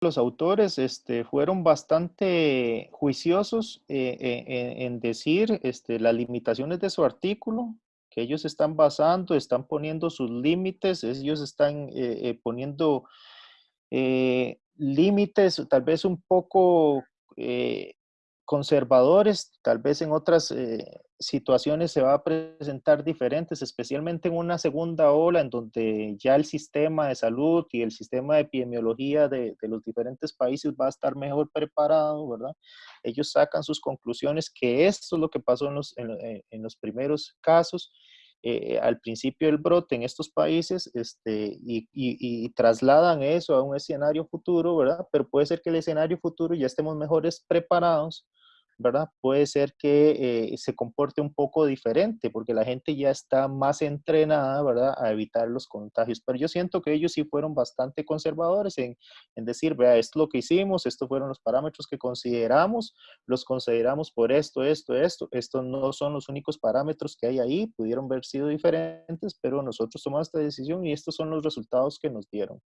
los autores este, fueron bastante juiciosos eh, eh, en, decir este, las limitaciones de su artículo, que ellos están basando, están poniendo sus límites, ellos están eh, poniendo límites tal vez un poco conservadores, tal vez en otras eh, situaciones se va a presentar diferentes, especialmente en una segunda ola en donde ya el sistema de salud y el sistema de epidemiología de, los diferentes países va a estar mejor preparado, ¿verdad? Ellos sacan sus conclusiones que esto es lo que pasó en los, en, eh, los primeros casos. Eh, al principio del brote en estos países este, y, y, trasladan eso a un escenario futuro, ¿verdad? Pero puede ser que el escenario futuro ya estemos mejores preparados ¿verdad? Puede ser que eh, se comporte un poco diferente porque la gente ya está más entrenada, ¿verdad? A evitar los contagios. Pero yo siento que ellos sí fueron bastante conservadores en, en decir, vea, esto es lo que hicimos, estos fueron los parámetros que consideramos, los consideramos por esto, esto, esto. Estos no son los únicos parámetros que hay ahí, pudieron haber sido diferentes, pero nosotros tomamos esta decisión y estos son los resultados que nos dieron.